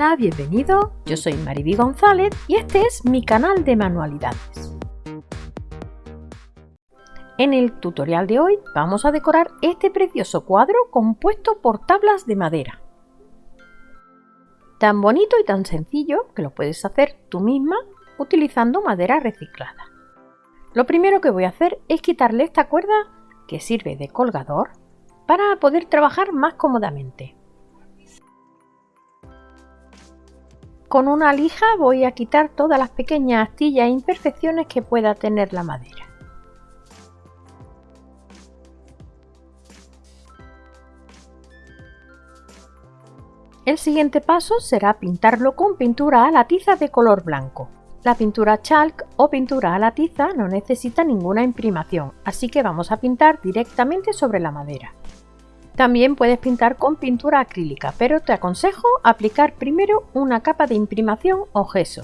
Hola, bienvenido. Yo soy Mariby González y este es mi canal de manualidades. En el tutorial de hoy vamos a decorar este precioso cuadro compuesto por tablas de madera. Tan bonito y tan sencillo que lo puedes hacer tú misma utilizando madera reciclada. Lo primero que voy a hacer es quitarle esta cuerda que sirve de colgador para poder trabajar más cómodamente. Con una lija voy a quitar todas las pequeñas astillas e imperfecciones que pueda tener la madera. El siguiente paso será pintarlo con pintura a la tiza de color blanco. La pintura chalk o pintura a la tiza no necesita ninguna imprimación, así que vamos a pintar directamente sobre la madera. También puedes pintar con pintura acrílica, pero te aconsejo aplicar primero una capa de imprimación o gesso.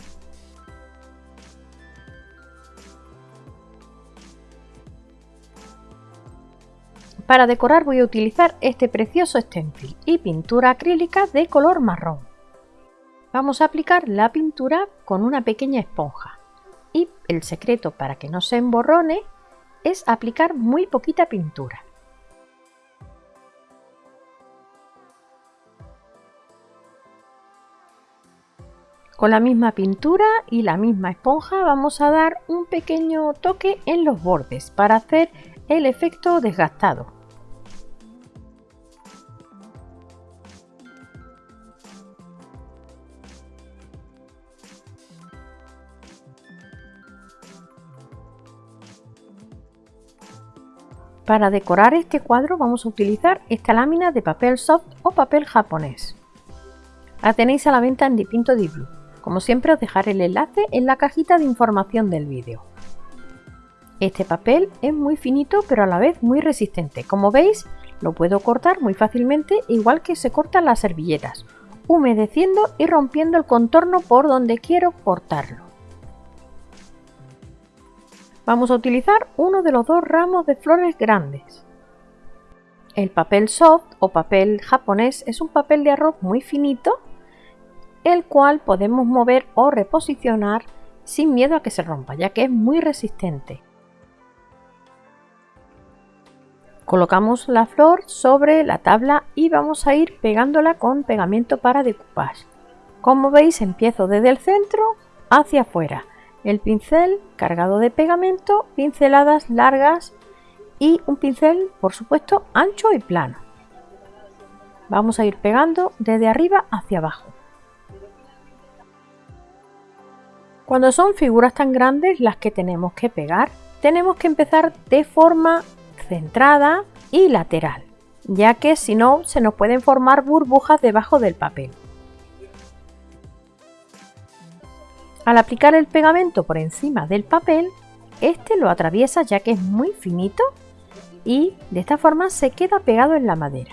Para decorar voy a utilizar este precioso stencil y pintura acrílica de color marrón. Vamos a aplicar la pintura con una pequeña esponja. Y el secreto para que no se emborrone es aplicar muy poquita pintura. Con la misma pintura y la misma esponja vamos a dar un pequeño toque en los bordes para hacer el efecto desgastado. Para decorar este cuadro vamos a utilizar esta lámina de papel soft o papel japonés. La tenéis a la venta en Dipinto Di Blue. Como siempre os dejaré el enlace en la cajita de información del vídeo. Este papel es muy finito pero a la vez muy resistente. Como veis lo puedo cortar muy fácilmente igual que se cortan las servilletas, humedeciendo y rompiendo el contorno por donde quiero cortarlo. Vamos a utilizar uno de los dos ramos de flores grandes. El papel soft o papel japonés es un papel de arroz muy finito el cual podemos mover o reposicionar sin miedo a que se rompa, ya que es muy resistente. Colocamos la flor sobre la tabla y vamos a ir pegándola con pegamento para decoupage. Como veis empiezo desde el centro hacia afuera. El pincel cargado de pegamento, pinceladas largas y un pincel por supuesto ancho y plano. Vamos a ir pegando desde arriba hacia abajo. Cuando son figuras tan grandes las que tenemos que pegar, tenemos que empezar de forma centrada y lateral, ya que si no se nos pueden formar burbujas debajo del papel. Al aplicar el pegamento por encima del papel, este lo atraviesa ya que es muy finito y de esta forma se queda pegado en la madera.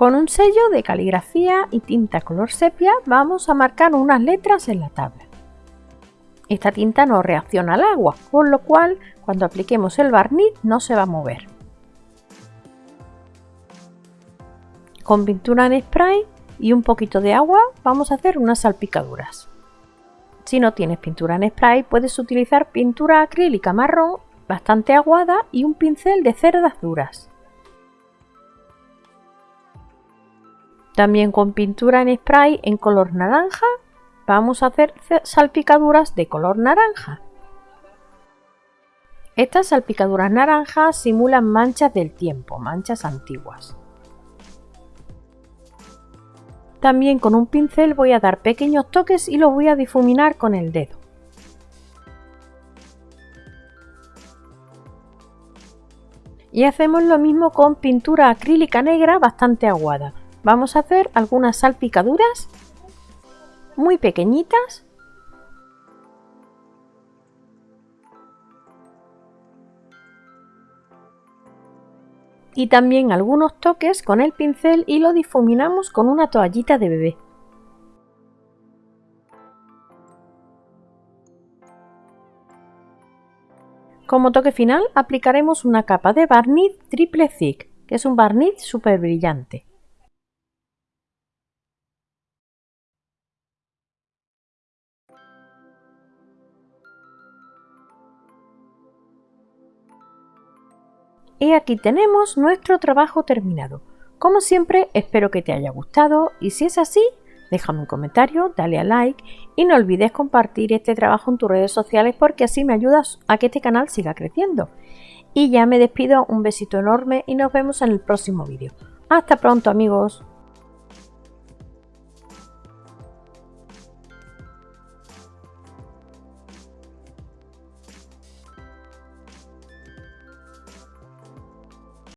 Con un sello de caligrafía y tinta color sepia vamos a marcar unas letras en la tabla. Esta tinta no reacciona al agua, con lo cual cuando apliquemos el barniz no se va a mover. Con pintura en spray y un poquito de agua vamos a hacer unas salpicaduras. Si no tienes pintura en spray puedes utilizar pintura acrílica marrón bastante aguada y un pincel de cerdas duras. También con pintura en spray en color naranja vamos a hacer salpicaduras de color naranja. Estas salpicaduras naranjas simulan manchas del tiempo, manchas antiguas. También con un pincel voy a dar pequeños toques y los voy a difuminar con el dedo. Y hacemos lo mismo con pintura acrílica negra bastante aguada vamos a hacer algunas salpicaduras muy pequeñitas y también algunos toques con el pincel y lo difuminamos con una toallita de bebé. Como toque final aplicaremos una capa de barniz triple thick que es un barniz súper brillante. Y aquí tenemos nuestro trabajo terminado. Como siempre, espero que te haya gustado y si es así, déjame un comentario, dale a like y no olvides compartir este trabajo en tus redes sociales porque así me ayudas a que este canal siga creciendo. Y ya me despido, un besito enorme y nos vemos en el próximo vídeo. Hasta pronto amigos.